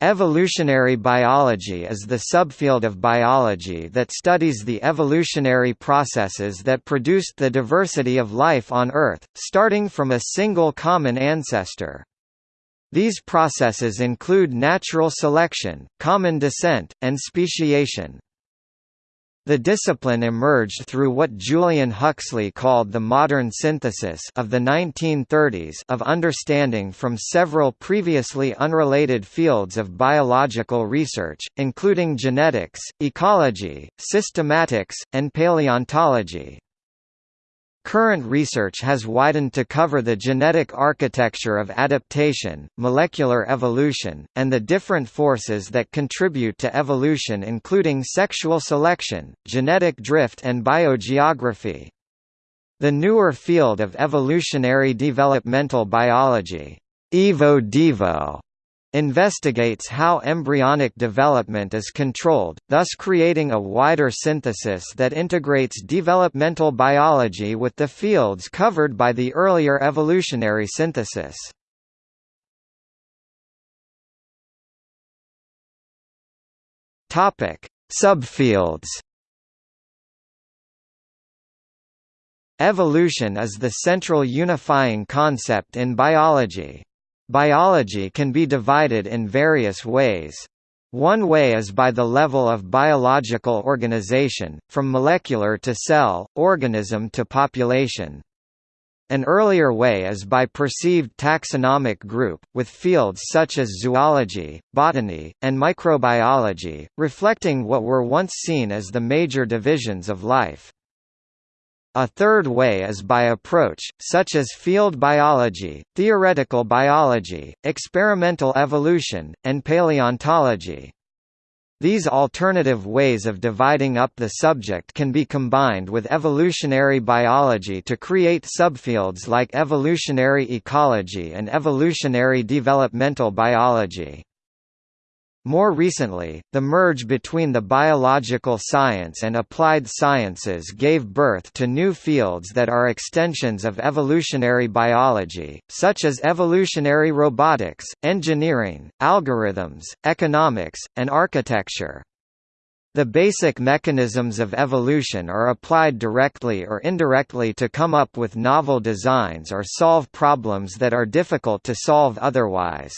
Evolutionary biology is the subfield of biology that studies the evolutionary processes that produced the diversity of life on Earth, starting from a single common ancestor. These processes include natural selection, common descent, and speciation. The discipline emerged through what Julian Huxley called the modern synthesis of the 1930s of understanding from several previously unrelated fields of biological research, including genetics, ecology, systematics, and paleontology. Current research has widened to cover the genetic architecture of adaptation, molecular evolution, and the different forces that contribute to evolution including sexual selection, genetic drift and biogeography. The newer field of evolutionary developmental biology, Evo-Devo, investigates how embryonic development is controlled, thus creating a wider synthesis that integrates developmental biology with the fields covered by the earlier evolutionary synthesis. Subfields. Evolution is the central unifying concept in biology. Biology can be divided in various ways. One way is by the level of biological organization, from molecular to cell, organism to population. An earlier way is by perceived taxonomic group, with fields such as zoology, botany, and microbiology, reflecting what were once seen as the major divisions of life. A third way is by approach, such as field biology, theoretical biology, experimental evolution, and paleontology. These alternative ways of dividing up the subject can be combined with evolutionary biology to create subfields like evolutionary ecology and evolutionary developmental biology. More recently, the merge between the biological science and applied sciences gave birth to new fields that are extensions of evolutionary biology, such as evolutionary robotics, engineering, algorithms, economics, and architecture. The basic mechanisms of evolution are applied directly or indirectly to come up with novel designs or solve problems that are difficult to solve otherwise.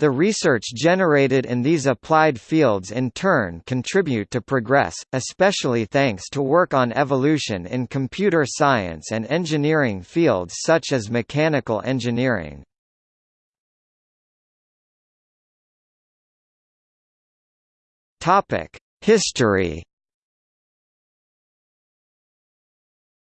The research generated in these applied fields in turn contribute to progress, especially thanks to work on evolution in computer science and engineering fields such as mechanical engineering. History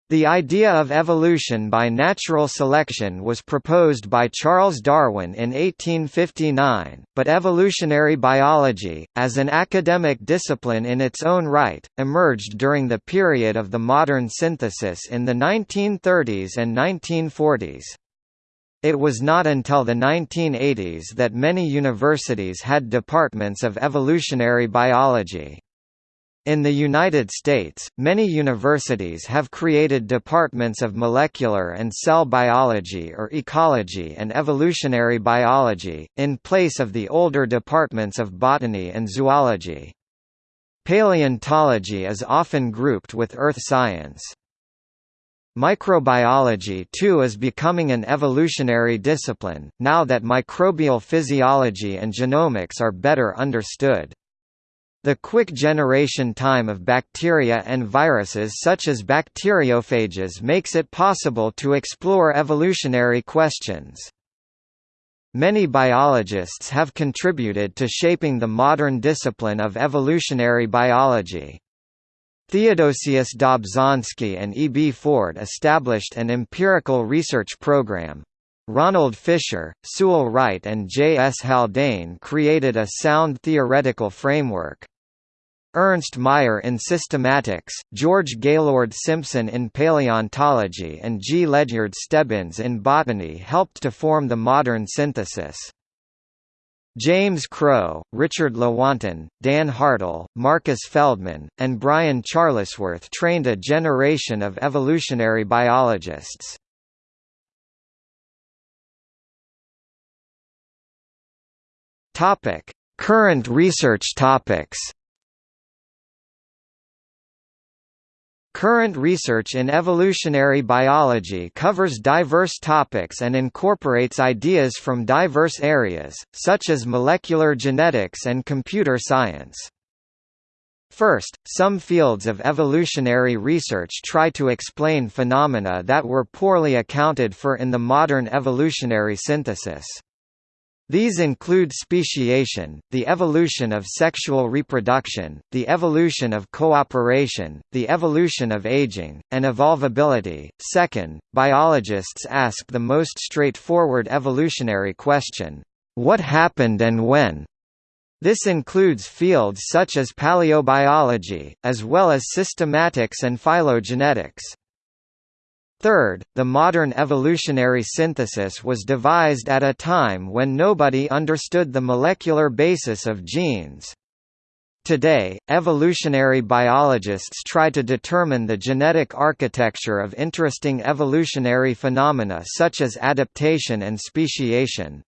The idea of evolution by natural selection was proposed by Charles Darwin in 1859, but evolutionary biology, as an academic discipline in its own right, emerged during the period of the modern synthesis in the 1930s and 1940s. It was not until the 1980s that many universities had departments of evolutionary biology. In the United States, many universities have created departments of molecular and cell biology or ecology and evolutionary biology, in place of the older departments of botany and zoology. Paleontology is often grouped with earth science. Microbiology too is becoming an evolutionary discipline, now that microbial physiology and genomics are better understood. The quick generation time of bacteria and viruses such as bacteriophages makes it possible to explore evolutionary questions. Many biologists have contributed to shaping the modern discipline of evolutionary biology. Theodosius Dobzhansky and E. B. Ford established an empirical research program, Ronald Fisher, Sewell Wright and J. S. Haldane created a sound theoretical framework. Ernst Mayr in systematics, George Gaylord Simpson in paleontology and G. Ledyard Stebbins in botany helped to form the modern synthesis. James Crow, Richard Lewontin, Dan Hartl, Marcus Feldman, and Brian Charlesworth trained a generation of evolutionary biologists. Current research topics. Current research in evolutionary biology covers diverse topics and incorporates ideas from diverse areas, such as molecular genetics and computer science. First, some fields of evolutionary research try to explain phenomena that were poorly accounted for in the modern evolutionary synthesis. These include speciation, the evolution of sexual reproduction, the evolution of cooperation, the evolution of aging, and evolvability. Second, biologists ask the most straightforward evolutionary question what happened and when? This includes fields such as paleobiology, as well as systematics and phylogenetics. Third, the modern evolutionary synthesis was devised at a time when nobody understood the molecular basis of genes. Today, evolutionary biologists try to determine the genetic architecture of interesting evolutionary phenomena such as adaptation and speciation.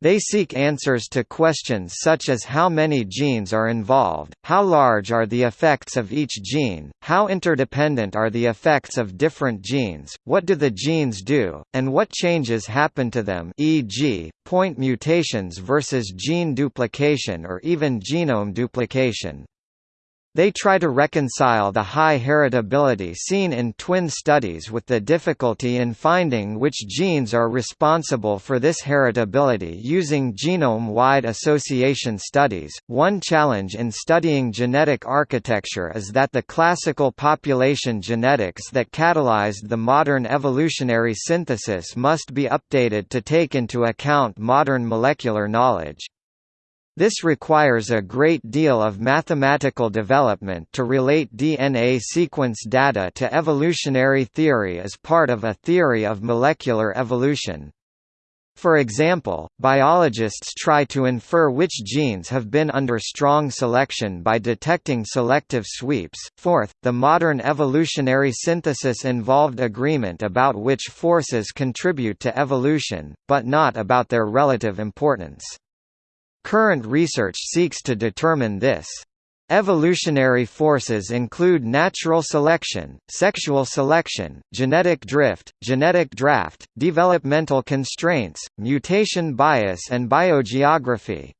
They seek answers to questions such as how many genes are involved, how large are the effects of each gene, how interdependent are the effects of different genes, what do the genes do, and what changes happen to them e.g., point mutations versus gene duplication or even genome duplication. They try to reconcile the high heritability seen in twin studies with the difficulty in finding which genes are responsible for this heritability using genome-wide association studies. One challenge in studying genetic architecture is that the classical population genetics that catalyzed the modern evolutionary synthesis must be updated to take into account modern molecular knowledge. This requires a great deal of mathematical development to relate DNA sequence data to evolutionary theory as part of a theory of molecular evolution. For example, biologists try to infer which genes have been under strong selection by detecting selective sweeps. Fourth, the modern evolutionary synthesis involved agreement about which forces contribute to evolution, but not about their relative importance. Current research seeks to determine this. Evolutionary forces include natural selection, sexual selection, genetic drift, genetic draft, developmental constraints, mutation bias and biogeography.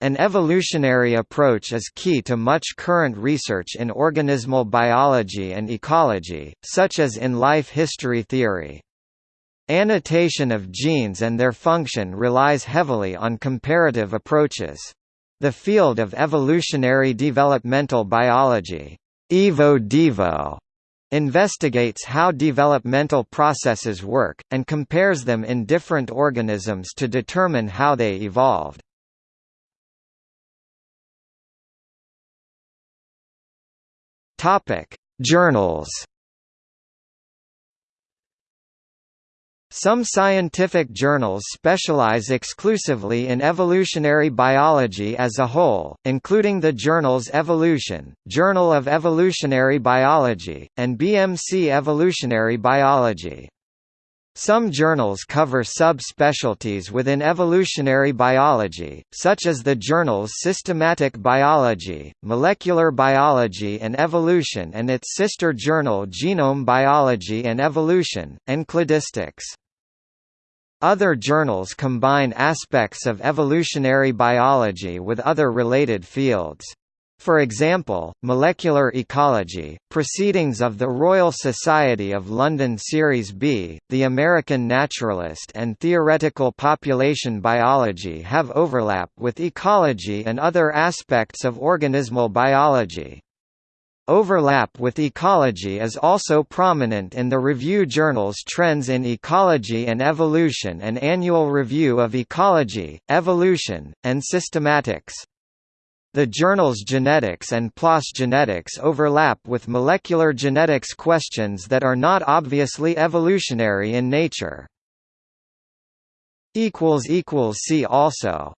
An evolutionary approach is key to much current research in organismal biology and ecology, such as in life history theory. Annotation of genes and their function relies heavily on comparative approaches. The field of evolutionary developmental biology Evo-Devo, investigates how developmental processes work, and compares them in different organisms to determine how they evolved. Journals Some scientific journals specialize exclusively in evolutionary biology as a whole, including the journals Evolution, Journal of Evolutionary Biology, and BMC Evolutionary Biology. Some journals cover sub-specialties within evolutionary biology, such as the journals Systematic Biology, Molecular Biology and Evolution and its sister journal Genome Biology and Evolution, and Cladistics. Other journals combine aspects of evolutionary biology with other related fields. For example, Molecular Ecology, Proceedings of the Royal Society of London Series B, The American Naturalist and Theoretical Population Biology have overlap with ecology and other aspects of organismal biology. Overlap with ecology is also prominent in the review journals Trends in Ecology and Evolution and Annual Review of Ecology, Evolution, and Systematics. The journals Genetics and PLOS Genetics overlap with molecular genetics questions that are not obviously evolutionary in nature. See also